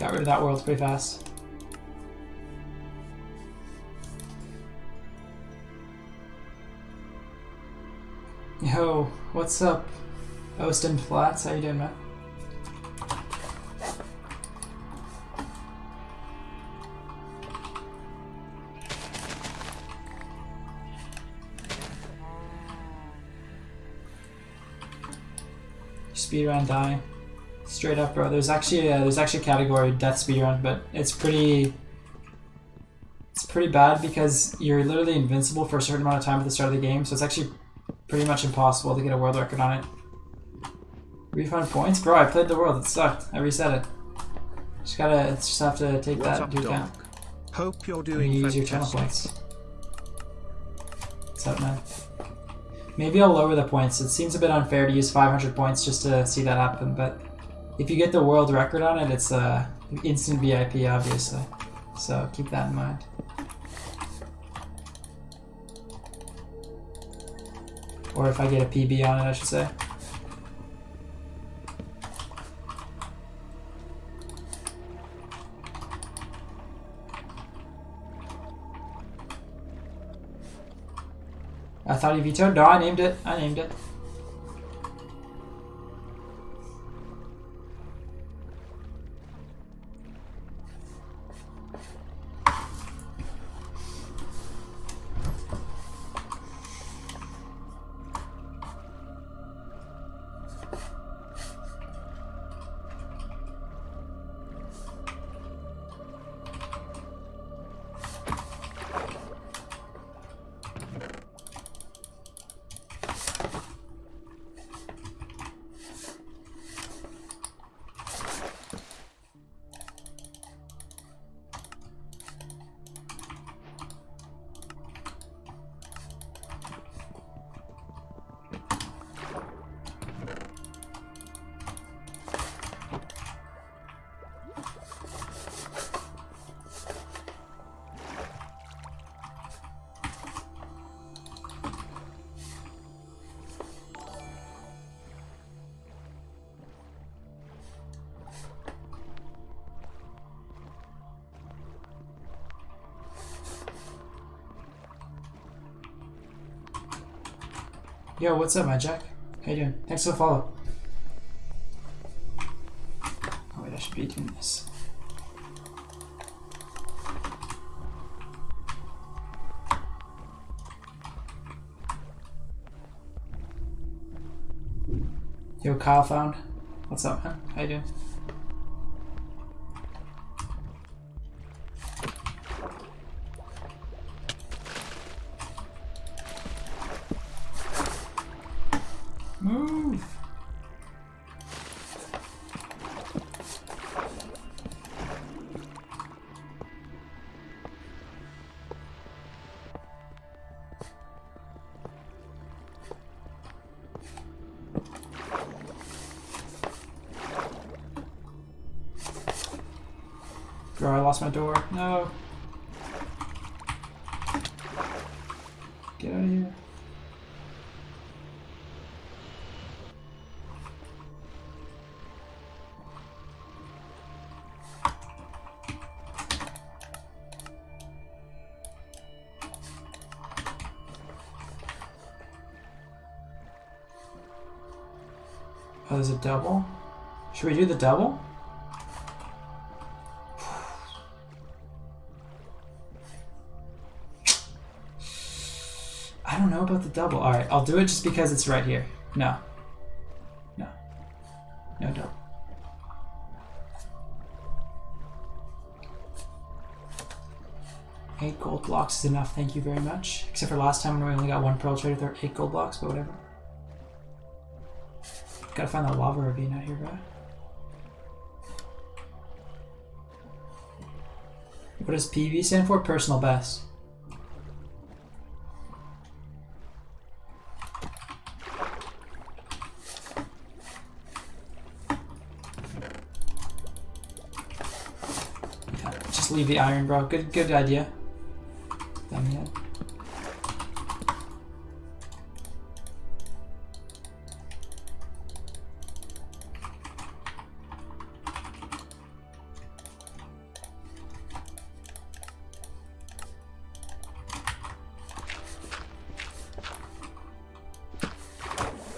Got rid of that world pretty fast. Yo, what's up? Austin Flats, how you doing, man? Speed Speedrun dying. Straight up, bro. There's actually a, there's actually a category death speedrun, but it's pretty it's pretty bad because you're literally invincible for a certain amount of time at the start of the game, so it's actually pretty much impossible to get a world record on it. Refund points? Bro, I played the world. It sucked. I reset it. Just gotta, just have to take What's that into account. Hope you're doing you use your channel points. What's up, man? Maybe I'll lower the points. It seems a bit unfair to use 500 points just to see that happen, but if you get the world record on it, it's uh, instant VIP, obviously. So keep that in mind. Or if I get a PB on it, I should say. I thought he vetoed. No, I named it. I named it. Yo, what's up, my Jack? How you doing? Thanks for the follow. Oh wait, I should be doing this. Yo, Kyle found. What's up, man? How you doing? Bro, I lost my door. No. Get out of here. Oh, there's a double? Should we do the double? I'll do it just because it's right here. No. No. No double. Eight gold blocks is enough, thank you very much. Except for last time when we only got one pearl trade with our eight gold blocks, but whatever. Gotta find that lava ravine out here, bro. What does PB stand for? Personal best. leave the iron, bro. Good, good idea. Damn it.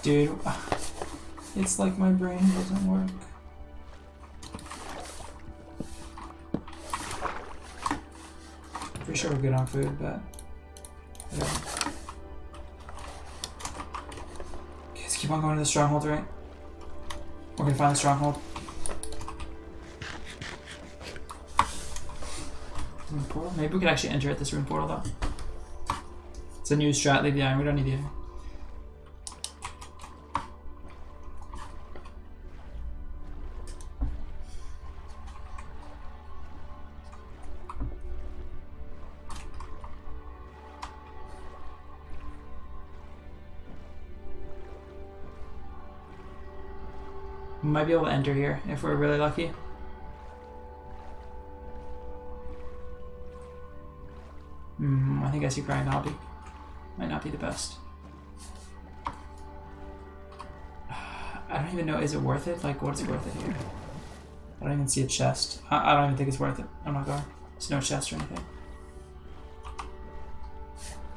Dude, it's like my brain doesn't work. Sure we're good on food, but whatever. Okay, let's keep on going to the stronghold, right? We're gonna find the stronghold. Maybe we could actually enter at this room portal though. It's a new strat, leave the iron, we don't need the might be able to enter here if we're really lucky. Hmm, I think I see Grind Hobby. Might not be the best. I don't even know, is it worth it? Like, what's worth it here? I don't even see a chest. I, I don't even think it's worth it. I'm not going. There's no chest or anything.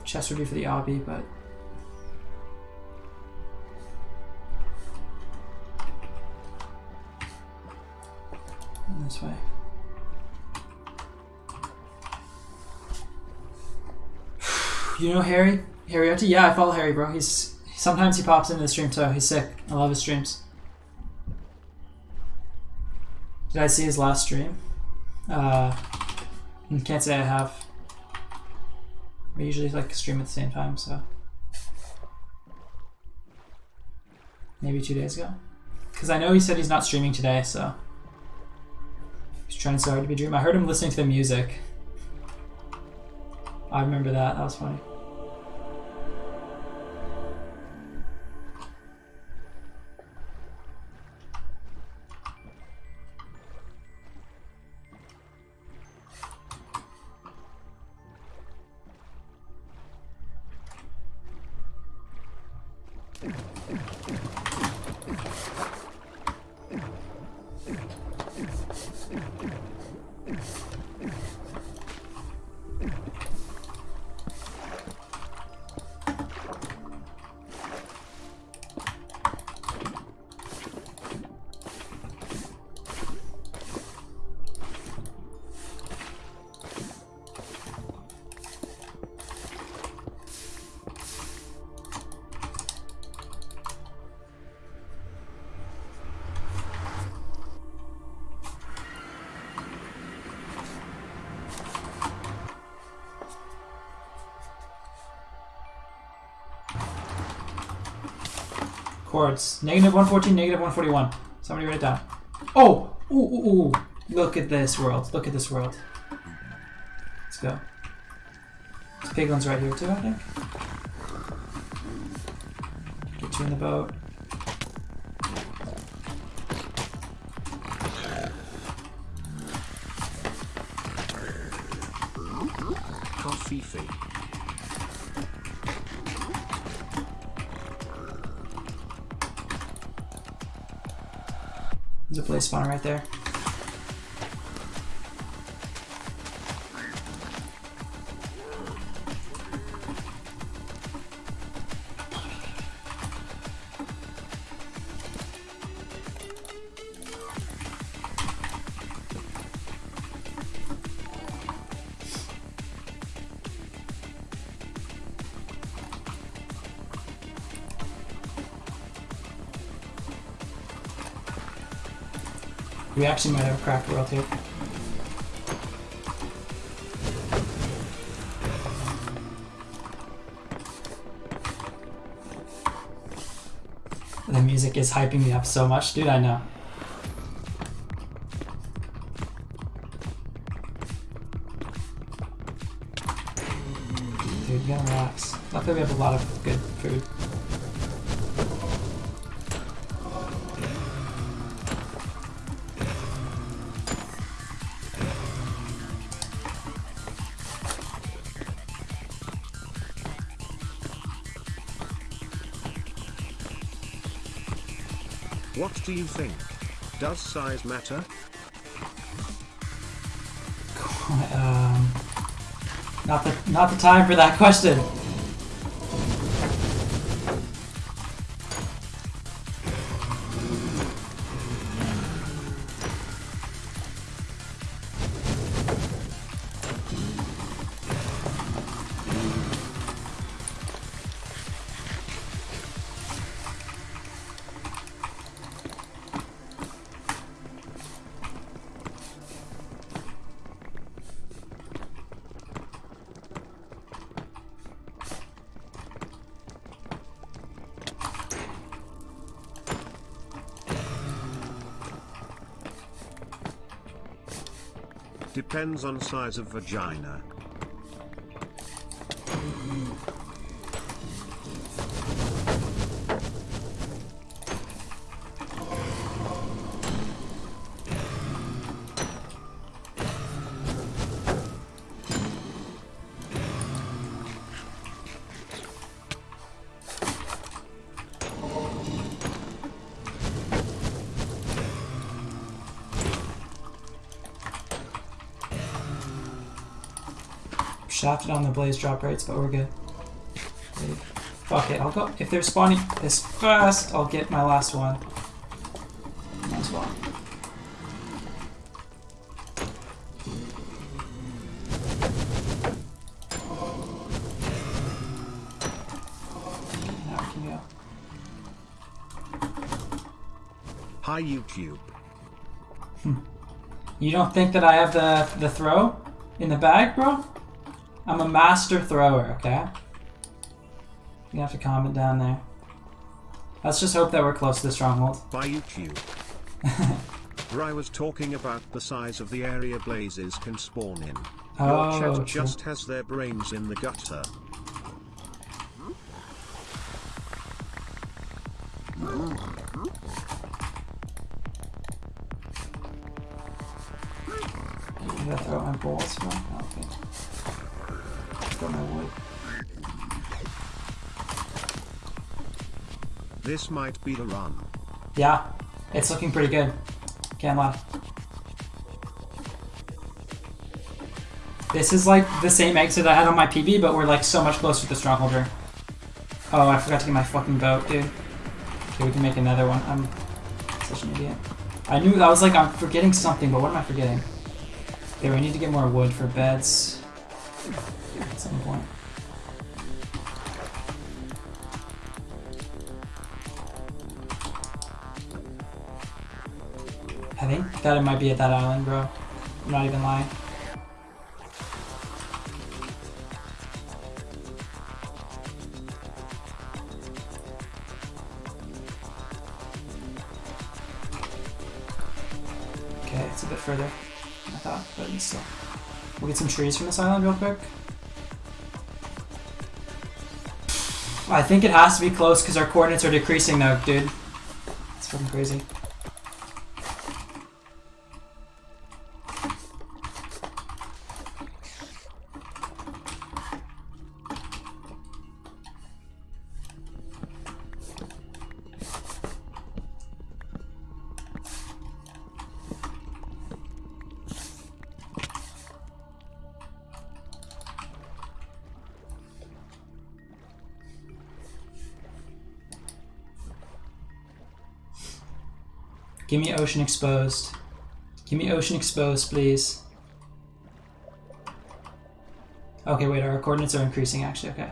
Chest would be for the obby, but this way. You know Harry? Harry Yeah, I follow Harry, bro. He's sometimes he pops into the stream too. He's sick. I love his streams. Did I see his last stream? Uh, can't say I have. We usually like stream at the same time, so maybe two days ago. Because I know he said he's not streaming today, so he's trying so hard to be dream. I heard him listening to the music. I remember that. That was funny. Coords. Negative 114, negative 141. Somebody write it down. Oh! Ooh, ooh, ooh. Look at this world. Look at this world. Let's go. This piglin's right here too, I think. Get you in the boat. Coffee fee. There's a blaze spawner right there. We actually might have a cracked world here. The music is hyping me up so much, dude, I know. What do you think? Does size matter? Um, not the not the time for that question. Depends on size of vagina. Shafted on the blaze drop rates, but we're good. Wait. Fuck it, I'll go. If they're spawning this fast, I'll get my last one. Might as well. Now we can go. Hi YouTube. Hmm. You don't think that I have the the throw in the bag, bro? I'm a master thrower, okay? You have to comment down there. Let's just hope that we're close to the stronghold. By YouTube. Bry was talking about the size of the area blazes can spawn in. Oh, Your chat true. just has their brains in the gutter. I gotta throw my balls. This might be the run. Yeah, it's looking pretty good. Can't lie. This is like the same exit I had on my PB, but we're like so much closer to the stronghold. Oh, I forgot to get my fucking boat, dude. Okay, we can make another one. I'm such an idiot. I knew I was like I'm forgetting something, but what am I forgetting? Okay, we need to get more wood for beds that it might be at that island, bro. I'm not even lying. Okay, it's a bit further I thought, but still. We'll get some trees from this island real quick. I think it has to be close because our coordinates are decreasing though, dude. It's fucking crazy. Give me ocean exposed. Give me ocean exposed, please. Okay, wait, our coordinates are increasing actually, okay.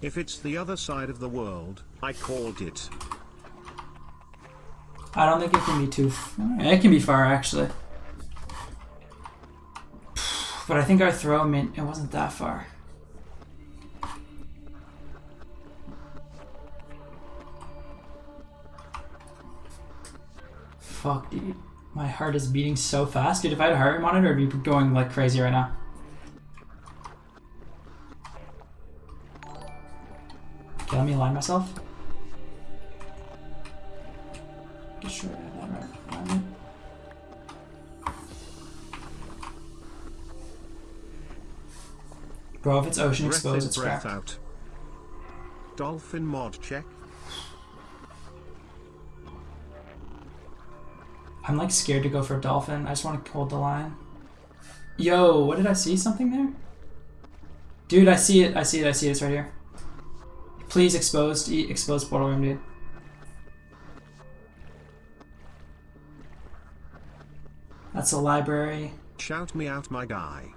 If it's the other side of the world, I called it. I don't think it can be too. F- eh, it can be far actually. But I think our throw meant it wasn't that far. Fuck, dude. My heart is beating so fast. Dude, if I had a heart rate monitor, I'd be going like crazy right now. Okay, let me align myself. That right alignment. Bro, it's ocean exposed, it's cracked. out. Dolphin mod check. I'm like scared to go for a dolphin. I just want to hold the line. Yo, what did I see? Something there? Dude, I see it. I see it. I see it. It's right here. Please exposed. E exposed portal room, dude. That's a library. Shout me out, my guy.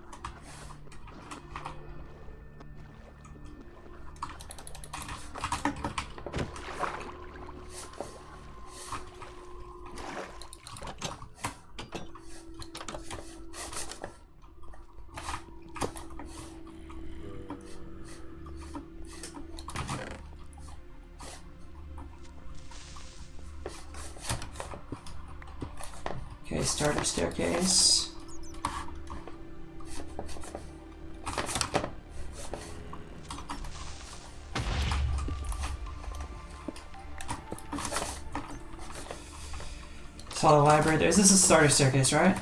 Saw the library there. Is this a starter staircase, right?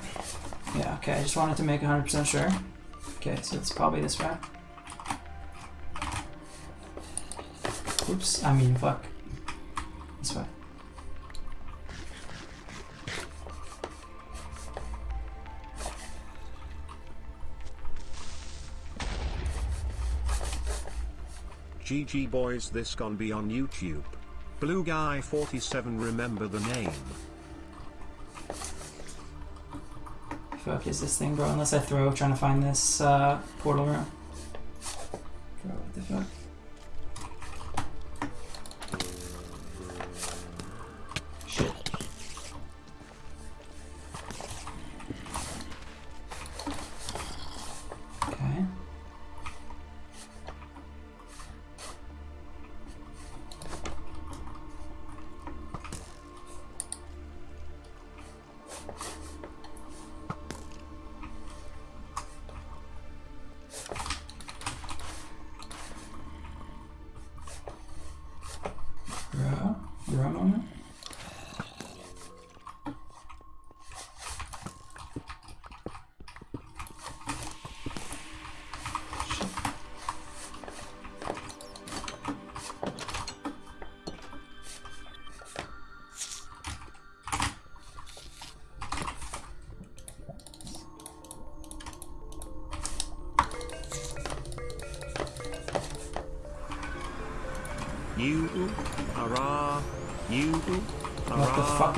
Yeah, okay. I just wanted to make 100% sure. Okay, so it's probably this way. Oops, I mean, fuck. This way. GG boys this gon be on YouTube. Blue Guy 47 remember the name. Fuck is this thing, bro? Unless I throw trying to find this uh, portal room.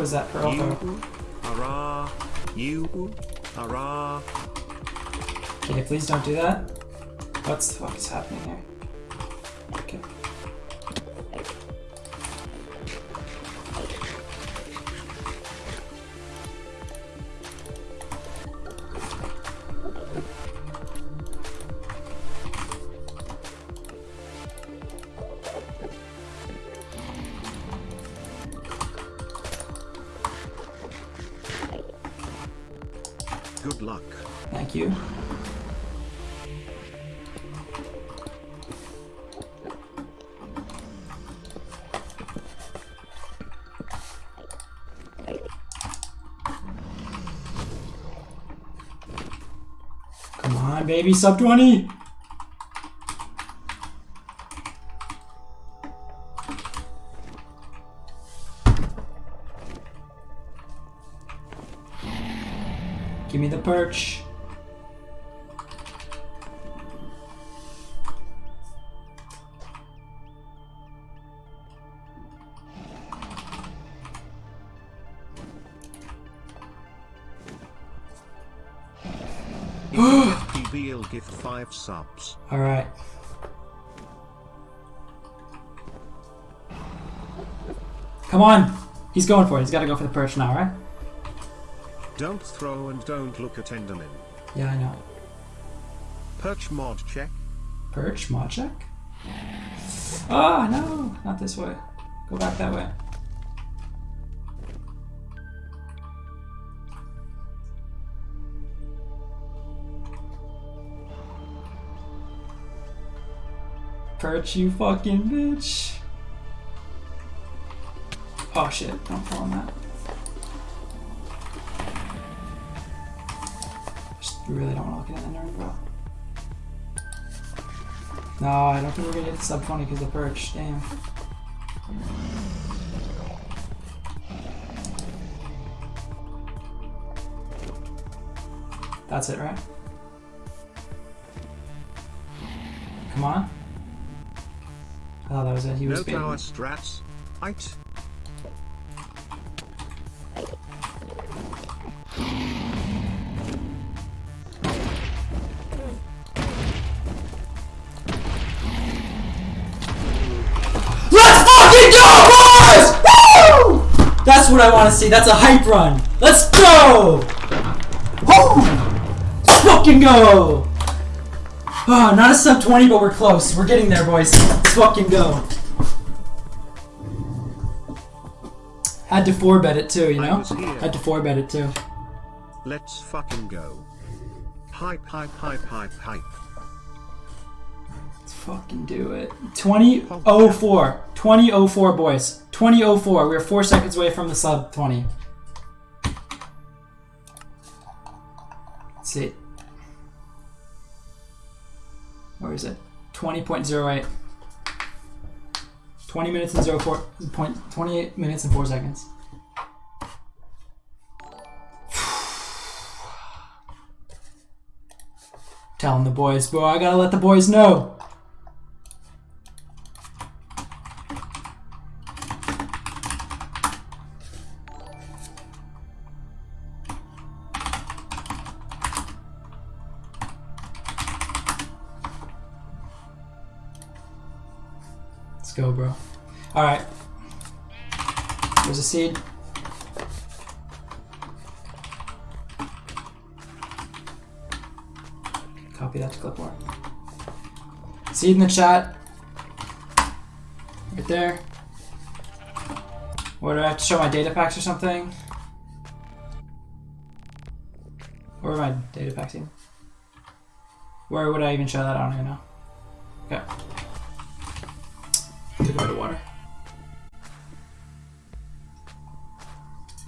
Was that pearl You throw? hurrah, you hurrah. Okay, please don't do that. What the fuck is happening here? Thank you. Come on, baby, sub 20! Give me the perch. Give 5 subs. Alright. Come on! He's going for it. He's got to go for the perch now, right? Don't throw and don't look at Enderman. Yeah, I know. Perch mod check. Perch, mod check? Ah, no! Not this way. Go back that way. Perch, you fucking bitch. Oh shit, don't fall on that. Just really don't want to look at that nerd, bro. No, I don't think we're gonna get sub 20 because of perch. Damn. That's it, right? Come on. I thought that was it. He was No baiting. tower strats. It. Let's fucking go, boys! Woo! That's what I want to see. That's a hype run. Let's go! Woo! Let's fucking go! Oh, not a sub 20, but we're close. We're getting there, boys. Let's fucking go. Had to 4 bet it too, you know? Had to 4 bet it too. Let's fucking go. Hype, hype, hype, hype, hype. Let's fucking do it. 2004. 2004, boys. 2004. We're four seconds away from the sub 20. Let's see. Where is it? 20.08. 20 minutes and 04. Point, 28 minutes and 4 seconds. Telling the boys, bro, I gotta let the boys know. Go, bro. Alright. There's a seed. Copy that to clipboard. Seed in the chat. Right there. What do I have to show my data packs or something? Where are my data packs in? Where would I even show that? I don't even know.